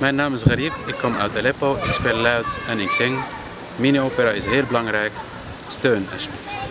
Mijn naam is Garib, ik kom uit Aleppo, ik speel luid en ik zing. Mini-opera is heel belangrijk. Steun alsjeblieft.